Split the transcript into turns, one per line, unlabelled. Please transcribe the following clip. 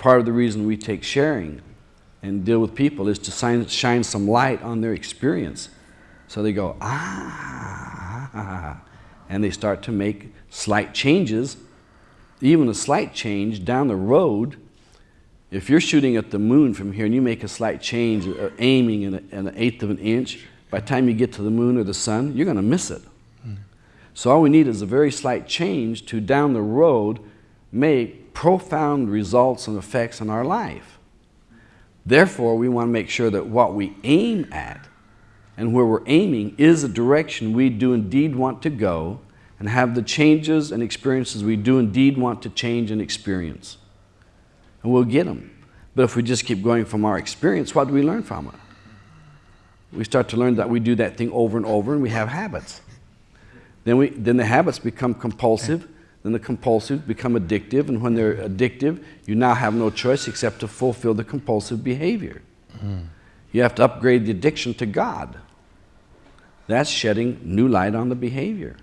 part of the reason we take sharing and deal with people is to shine, shine some light on their experience. So they go, ah, and they start to make slight changes. Even a slight change down the road, if you're shooting at the moon from here and you make a slight change, uh, aiming in, a, in, an eighth of an inch, by the time you get to the moon or the sun, you're going to miss it. Mm. So all we need is a very slight change to down the road make profound results and effects in our life. Therefore, we want to make sure that what we aim at and where we're aiming is a direction we do indeed want to go and have the changes and experiences we do indeed want to change and experience. And we'll get them. But if we just keep going from our experience, what do we learn from it? We start to learn that we do that thing over and over and we have habits. Then, we, then the habits become compulsive then the compulsive become addictive, and when they're addictive, you now have no choice except to fulfill the compulsive behavior. Mm. You have to upgrade the addiction to God. That's shedding new light on the behavior.